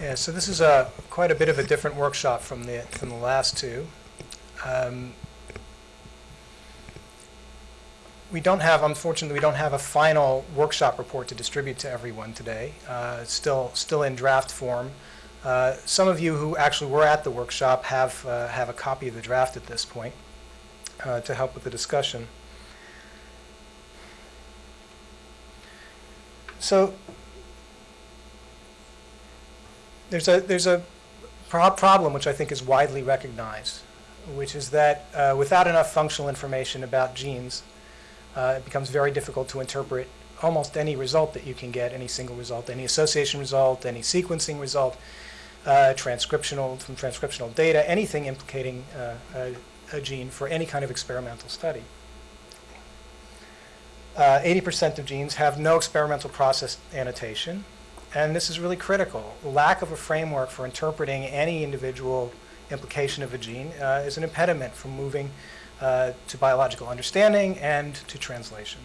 Yeah, so this is a, quite a bit of a different workshop from the, from the last two. Um, We don't have, unfortunately, we don't have a final workshop report to distribute to everyone today. Uh, It's still, still in draft form. Uh, Some of you who actually were at the workshop have, uh, have a copy of the draft at this point uh, to help with the discussion. So there's a, there's a pro- problem which I think is widely recognized, which is that uh, without enough functional information about genes, uh, it becomes very difficult to interpret almost any result that you can get, any single result, any association result, any sequencing result, uh, transcriptional, from transcriptional data, anything implicating uh, a, a gene for any kind of experimental study. Uh, 80% of genes have no experimental process annotation, and this is really critical. Lack of a framework for interpreting any individual implication of a gene uh, is an impediment from moving uh, to biological understanding and to translation.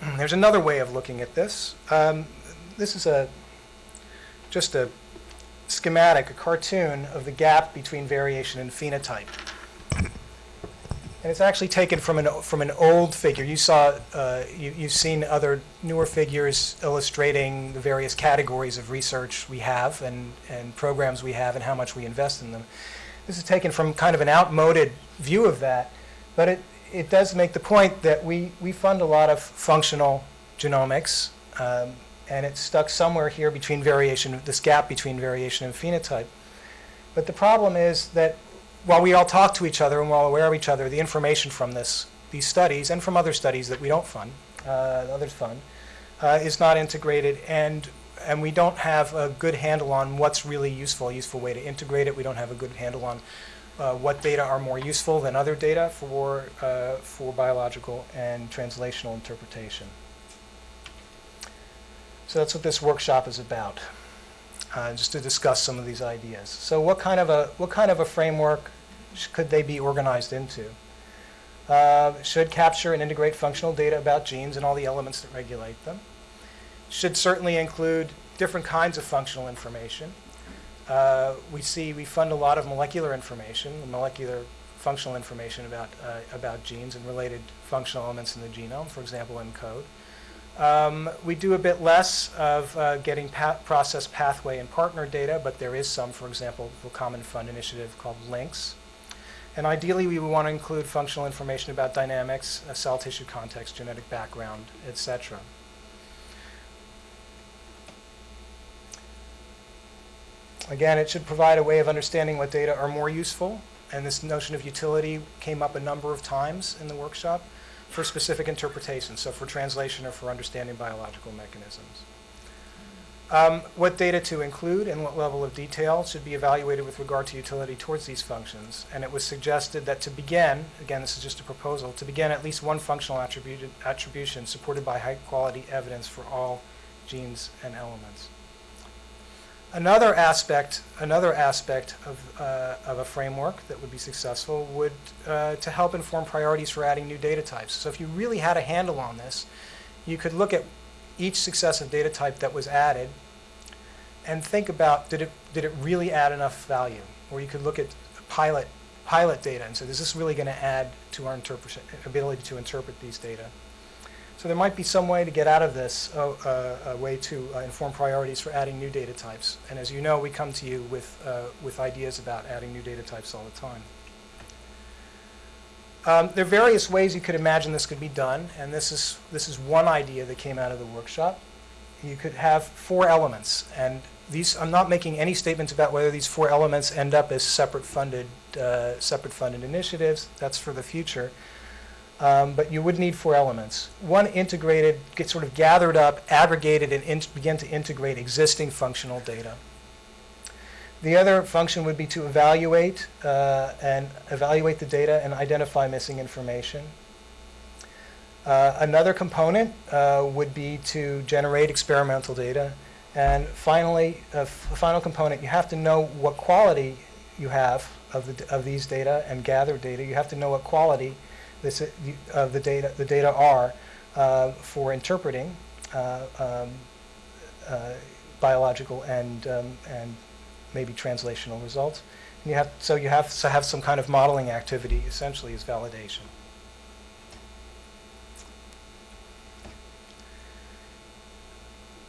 There's another way of looking at this. Um, this is a just a schematic, a cartoon of the gap between variation and phenotype. And it's actually taken from an, from an old figure. You saw, uh, you, you've seen other newer figures illustrating the various categories of research we have and, and programs we have and how much we invest in them. This is taken from kind of an outmoded view of that, but it, it does make the point that we, we fund a lot of functional genomics, um, and it's stuck somewhere here between variation, this gap between variation and phenotype. But the problem is that while we all talk to each other and we're all aware of each other, the information from this, these studies and from other studies that we don't fund, uh, others fund, uh, is not integrated, and and we don't have a good handle on what's really useful, a useful way to integrate it. We don't have a good handle on uh, what data are more useful than other data for, uh, for biological and translational interpretation. So that's what this workshop is about, uh, just to discuss some of these ideas. So what kind of a, what kind of a framework could they be organized into? Uh, should capture and integrate functional data about genes and all the elements that regulate them should certainly include different kinds of functional information. Uh, we see we fund a lot of molecular information, molecular functional information about, uh, about genes and related functional elements in the genome, for example, ENCODE. Um, we do a bit less of uh, getting pa process pathway and partner data, but there is some, for example, the Common Fund initiative called LINCS. And ideally, we would want to include functional information about dynamics, cell tissue context, genetic background, et cetera. Again, it should provide a way of understanding what data are more useful, and this notion of utility came up a number of times in the workshop for specific interpretations, so for translation or for understanding biological mechanisms. Um, what data to include and what level of detail should be evaluated with regard to utility towards these functions. And it was suggested that to begin, again, this is just a proposal, to begin at least one functional attribution supported by high quality evidence for all genes and elements. Another aspect, another aspect of, uh, of a framework that would be successful would uh, to help inform priorities for adding new data types. So if you really had a handle on this, you could look at each successive data type that was added and think about did it, did it really add enough value? Or you could look at pilot, pilot data and say, is this really going to add to our ability to interpret these data? So there might be some way to get out of this, uh, uh, a way to uh, inform priorities for adding new data types. And as you know, we come to you with, uh, with ideas about adding new data types all the time. Um, there are various ways you could imagine this could be done, and this is, this is one idea that came out of the workshop. You could have four elements, and these, I'm not making any statements about whether these four elements end up as separate funded, uh, separate funded initiatives. That's for the future. Um, but you would need four elements. One integrated, get sort of gathered up, aggregated, and begin to integrate existing functional data. The other function would be to evaluate uh, and evaluate the data and identify missing information. Uh, another component uh, would be to generate experimental data. And finally, a final component, you have to know what quality you have of, the, of these data and gather data. You have to know what quality this, of uh, the data, the data are uh, for interpreting uh, um, biological and, um, and maybe translational results. And you have, so you have to have some kind of modeling activity essentially as validation.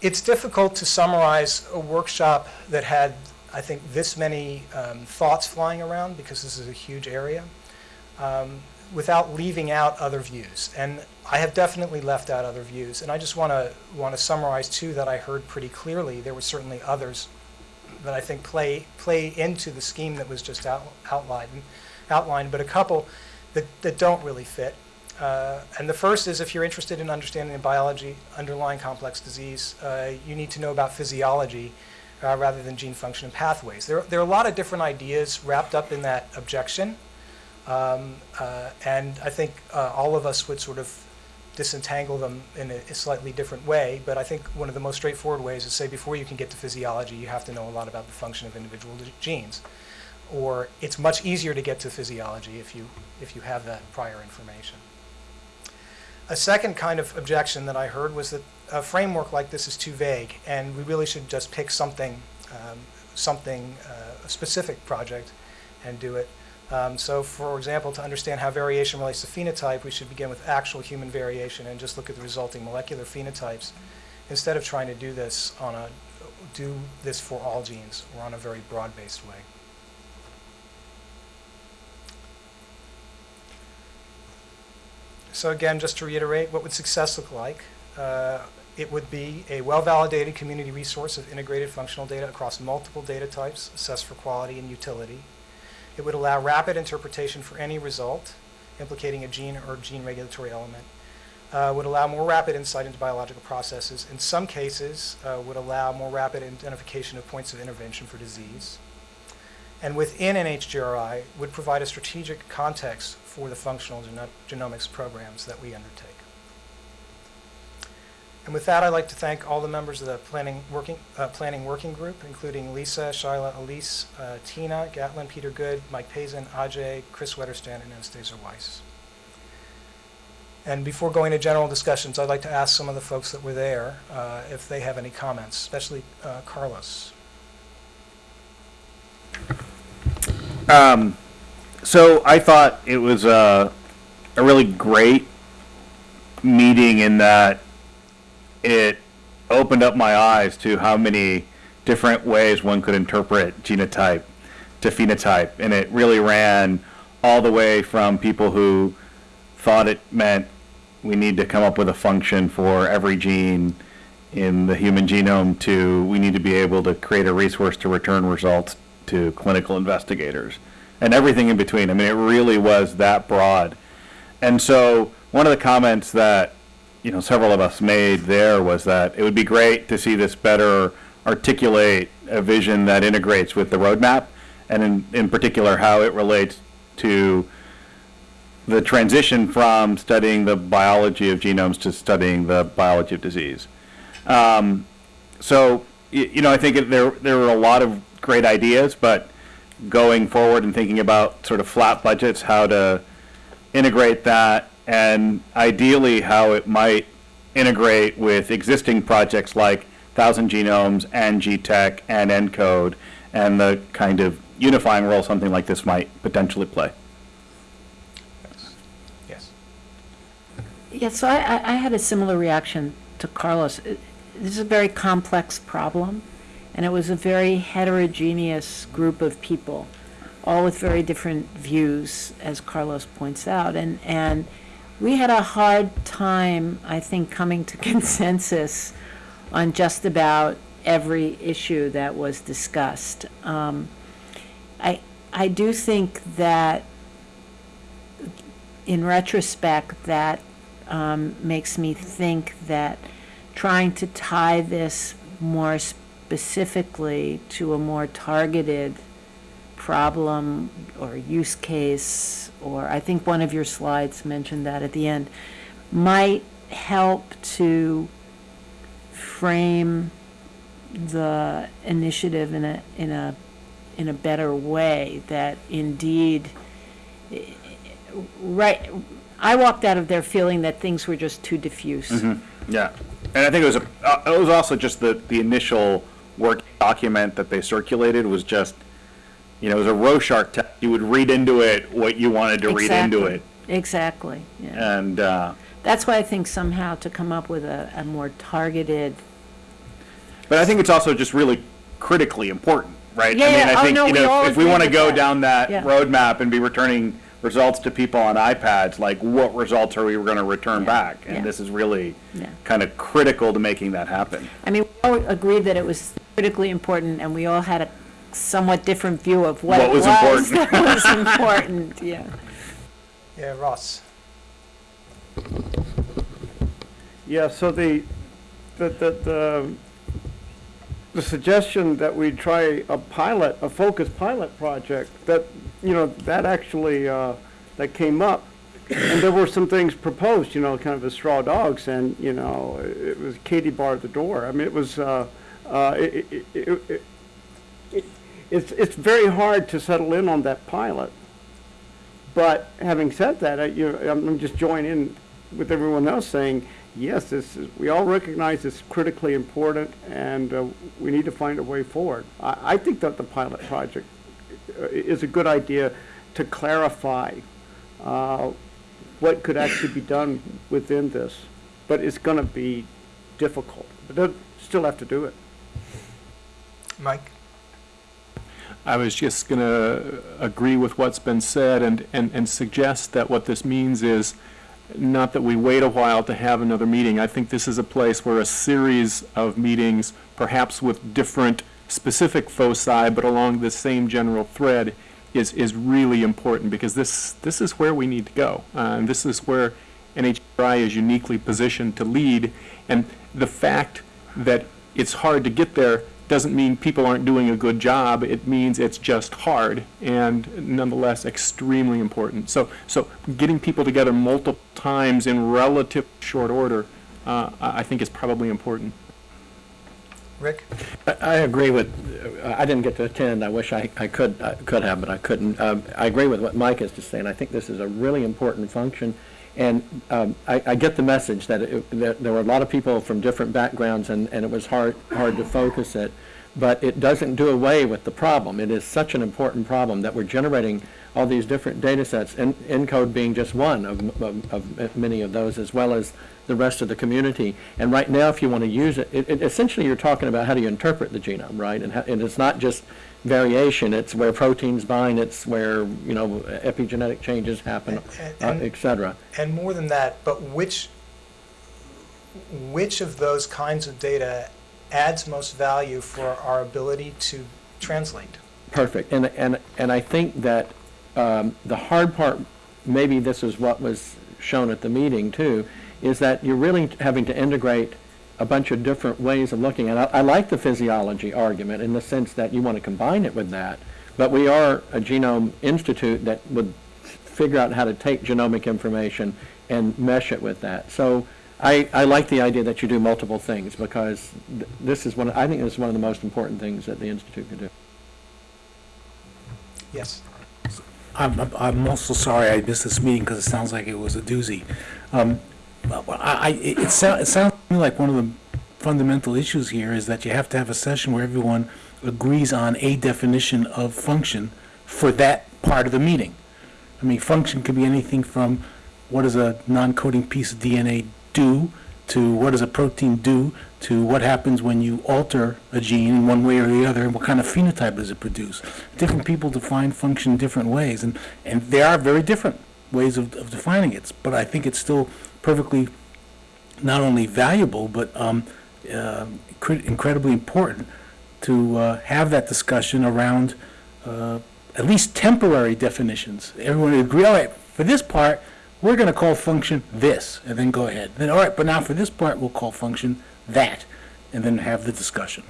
It's difficult to summarize a workshop that had, I think, this many um, thoughts flying around because this is a huge area um, without leaving out other views. And I have definitely left out other views. And I just want to want to summarize two that I heard pretty clearly. There were certainly others that I think play play into the scheme that was just out, outlined, outlined, but a couple that, that don't really fit. Uh, and the first is if you're interested in understanding the biology underlying complex disease, uh, you need to know about physiology uh, rather than gene function and pathways. There, there are a lot of different ideas wrapped up in that objection. Um, uh, and I think uh, all of us would sort of disentangle them in a, slightly different way. But I think one of the most straightforward ways is say before you can get to physiology, you have to know a lot about the function of individual genes. Or it's much easier to get to physiology if you, if you have that prior information. A second kind of objection that I heard was that a framework like this is too vague, and we really should just pick something, um, something, uh, a specific project, and do it. Um, so, for example, to understand how variation relates to phenotype, we should begin with actual human variation and just look at the resulting molecular phenotypes, instead of trying to do this on a do this for all genes or on a very broad-based way. So again, just to reiterate, what would success look like? Uh, it would be a well-validated community resource of integrated functional data across multiple data types, assessed for quality and utility. It would allow rapid interpretation for any result implicating a gene or gene regulatory element. Uh, would allow more rapid insight into biological processes. In some cases, uh, would allow more rapid identification of points of intervention for disease and within NHGRI would provide a strategic context for the functional geno genomics programs that we undertake. And with that, I'd like to thank all the members of the planning working, uh, planning working group, including Lisa, Shyla, Elise, uh, Tina, Gatlin, Peter Good, Mike Pazin, Ajay, Kris Wetterstrand, and Anastasia Wise. And before going to general discussions, I'd like to ask some of the folks that were there uh, if they have any comments, especially uh, Carlos. Um, so I thought it was a, a really great meeting in that it opened up my eyes to how many different ways one could interpret genotype to phenotype. And it really ran all the way from people who thought it meant we need to come up with a function for every gene in the human genome to we need to be able to create a resource to return results to clinical investigators and everything in between. I mean, it really was that broad. And so one of the comments that you know several of us made there was that it would be great to see this better articulate a vision that integrates with the roadmap, and in, in particular how it relates to the transition from studying the biology of genomes to studying the biology of disease. Um, so, you know, I think it, there there were a lot of great ideas, but going forward and thinking about sort of flat budgets, how to integrate that, and ideally how it might integrate with existing projects like Thousand Genomes and GTEx and ENCODE, and the kind of unifying role something like this might potentially play. Yes. Yeah, so I, I had a similar reaction to Carlos. Uh, this is a very complex problem and it was a very heterogeneous group of people, all with very different views, as Carlos points out. And, and we had a hard time, I think, coming to consensus on just about every issue that was discussed. Um, I, I do think that in retrospect, that um, makes me think that trying to tie this more specifically to a more targeted problem or use case, or I think one of your slides mentioned that at the end, might help to frame the initiative in a in a in a better way that indeed right I walked out of there feeling that things were just too diffuse. Mm-hmm. Yeah, and I think it was a, uh, it was also just the the initial work document that they circulated was just, you know, it was a Rorschach test. You would read into it what you wanted to read into Exactly. it. Exactly, yeah. And, uh, That's why I think somehow to come up with a, a more targeted, but I think it's also just really critically important, right? Yeah, I mean, yeah. I Oh, think, no, you we know, all if we agree want to with go that. down that Yeah. roadmap and be returning results to people on iPads, like what results are we going to return Yeah, back? yeah. And this is really Yeah. kind of critical to making that happen. I mean, we all agreed that it was critically important, and we all had a somewhat different view of what What it was was important. that was important, yeah. Yeah, Ross? Yeah, so the, the, the, the, the suggestion that we try a pilot, a focused pilot project, that, you know, that actually, uh, that came up. And there were some things proposed, you know, kind of as straw dogs, and, you know, it was Katie barred the door. I mean, it was, uh, uh, it, it, it, it, it, it's, it's very hard to settle in on that pilot. But having said that, I, you I'm just joining in with everyone else saying, yes, this is, we all recognize it's critically important and uh, we need to find a way forward. I, I think that the pilot project uh, is a good idea to clarify uh, what could actually be done within this. But it's going to be difficult. But they'll still have to do it. Mike? I was just going to agree with what's been said and, and, and suggest that what this means is not that we wait a while to have another meeting. I think this is a place where a series of meetings, perhaps with different specific foci, but along the same general thread, is, is really important because this, this is where we need to go. Uh, and this is where NHGRI is uniquely positioned to lead. And the fact that it's hard to get there doesn't mean people aren't doing a good job. It means it's just hard and nonetheless extremely important. So, so getting people together multiple times in relative short order, uh, I I think is probably important. Rick? I I agree with, uh, I didn't get to attend, I wish I, I could, I could have, but I couldn't. Um, I agree with what Mike is just saying, I think this is a really important function, and um, I, I get the message that it, that there were a lot of people from different backgrounds, and, and it was hard, hard to focus it, but it doesn't do away with the problem. It is such an important problem that we're generating all these different data sets, and ENCODE being just one of, of, of many of those, as well as the rest of the community. And right now, if you want to use it, it, it- essentially you're talking about how do you interpret the genome, right? And, how, and it's not just variation, it's where proteins bind, it's where, you know, epigenetic changes happen, And- uh, and- et cetera. And more than that, but which, which of those kinds of data adds most value for our ability to translate? Perfect. And, and, and I think that um, the hard part, maybe this is what was shown at the meeting too, is that you're really having to integrate a bunch of different ways of looking at it. I I like the physiology argument in the sense that you want to combine it with that, but we are a genome institute that would figure out how to take genomic information and mesh it with that. So I, I like the idea that you do multiple things because th- this is one, I think this is one of the most important things that the institute can do. Yes. I'm, I'm- I'm also sorry I missed this meeting because it sounds like it was a doozy. Um, I, I, it it sounds, it sounds me like one of the fundamental issues here is that you have to have a session where everyone agrees on a definition of function for that part of the meeting. I mean, function could be anything from what does a non-coding piece of DNA do, to what does a protein do, to what happens when you alter a gene in one way or the other, and what kind of phenotype does it produce. Different people define function different ways, and, and there are very different ways of, of defining it. But I think it's still perfectly not only valuable, but um, uh, incredibly important to uh, have that discussion around uh, at least temporary definitions. Everyone would agree, all right, for this part, we're going to call function this, and then go ahead. Then, all right, but now for this part, we'll call function that, and then have the discussion.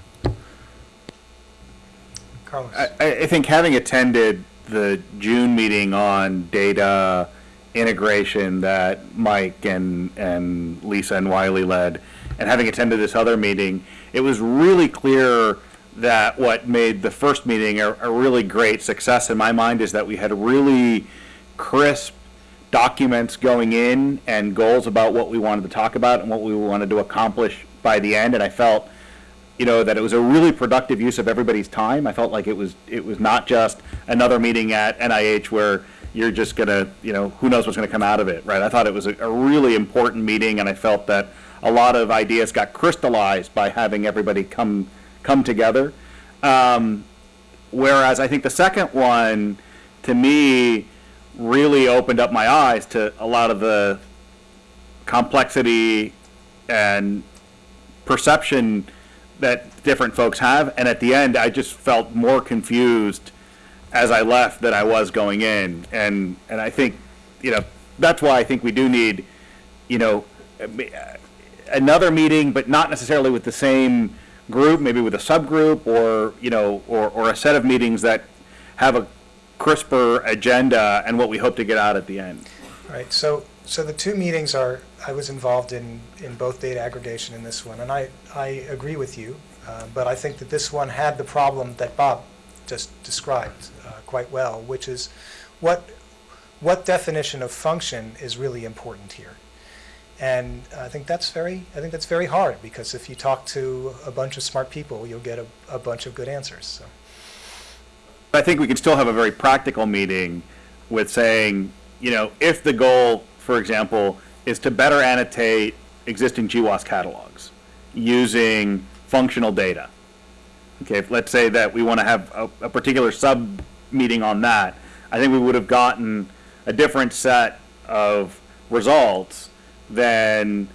Carlos? I, I I think having attended the June meeting on data integration that Mike and, and Lisa and Wiley led, and having attended this other meeting, it was really clear that what made the first meeting a, a really great success in my mind is that we had really crisp documents going in and goals about what we wanted to talk about and what we wanted to accomplish by the end, and I felt you know, that it was a really productive use of everybody's time. I felt like it was, it was not just another meeting at NIH where you're just gonna, you know, who knows what's gonna come out of it, right? I thought it was a, a really important meeting, and I felt that a lot of ideas got crystallized by having everybody come, come together. Um, whereas I think the second one, to me, really opened up my eyes to a lot of the complexity and perception that different folks have. And at the end, I just felt more confused as I left than I was going in. And, and I think, you know, that's why I think we do need, you know, another meeting, but not necessarily with the same group, maybe with a subgroup or, you know, or, or a set of meetings that have a crisper agenda and what we hope to get out at the end. Right, so, so the two meetings are, I was involved in, in both data aggregation and this one, and I, I agree with you, uh, but I think that this one had the problem that Bob just described uh, quite well, which is what, what definition of function is really important here? And I think that's very, I think that's very hard, because if you talk to a bunch of smart people, you'll get a, a bunch of good answers, so. I think we can still have a very practical meeting with saying, you know, if the goal, for example, is to better annotate existing GWAS catalogs using functional data. Okay, if, let's say that we want to have a, a particular sub-meeting on that, I think we would have gotten a different set of results than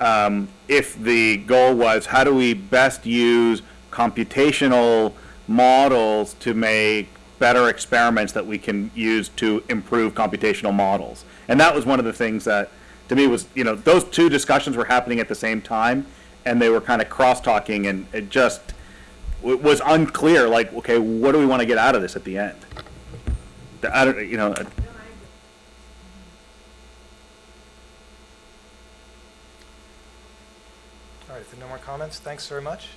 um, if the goal was, how do we best use computational models to make better experiments that we can use to improve computational models. And that was one of the things that, to me, was, you know, those two discussions were happening at the same time, and they were kind of cross-talking, and it just it was unclear, like, okay, what do we want to get out of this at the end? I don't, you know, uh, All right, if there are no more comments, thanks very much.